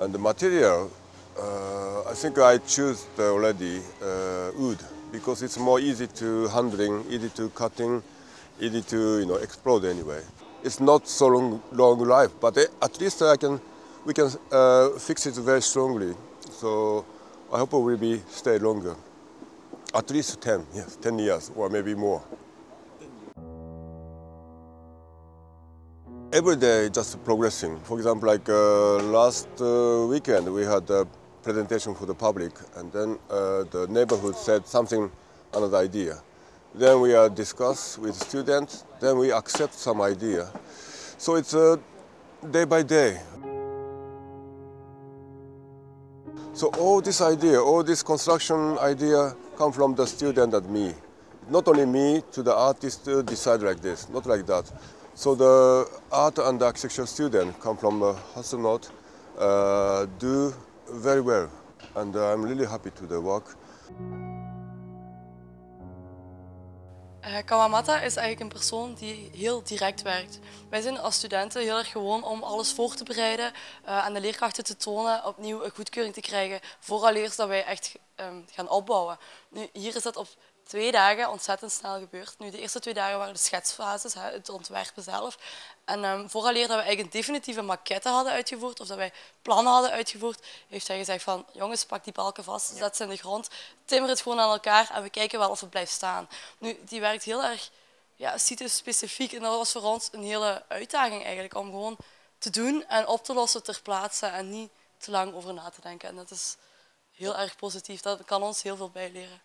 And the material, uh, I think I choose already uh, wood because it's more easy to handling, easy to cutting, easy to you know explode anyway. It's not so long, long life, but eh, at least I can, we can uh, fix it very strongly. So I hope it will be stay longer, at least 10, yes, 10 years or maybe more. Every day just progressing. For example, like uh, last uh, weekend we had a presentation for the public and then uh, the neighborhood said something, another idea. Then we uh, discuss with students, then we accept some idea. So it's uh, day by day. So all this idea, all this construction idea come from the student and me. Not only me to the artist uh, decide like this, not like that. So the art and architecture students come from uh, Hasselnot, uh, do very well. And uh, I'm really happy to the work. Uh, Kawamata is eigenlijk een persoon die heel direct werkt. Wij zijn als studenten heel erg gewoon om alles voor te bereiden, aan de leerkrachten te tonen, opnieuw een goedkeuring te krijgen, vooraleer dat wij echt um, gaan opbouwen. Nu, hier is dat op twee dagen ontzettend snel gebeurd. Nu, de eerste twee dagen waren de schetsfases, het ontwerpen zelf. En um, vooraleer dat we eigenlijk een definitieve maquette hadden uitgevoerd, of dat wij plannen hadden uitgevoerd, heeft hij gezegd van, jongens, pak die balken vast, zet ze in de grond, timmer het gewoon aan elkaar en we kijken wel of het blijft staan. Nu, die werkt heel erg ja, specifiek en dat was voor ons een hele uitdaging eigenlijk, om gewoon te doen en op te lossen ter plaatse en niet te lang over na te denken. En dat is heel erg positief, dat kan ons heel veel bijleren.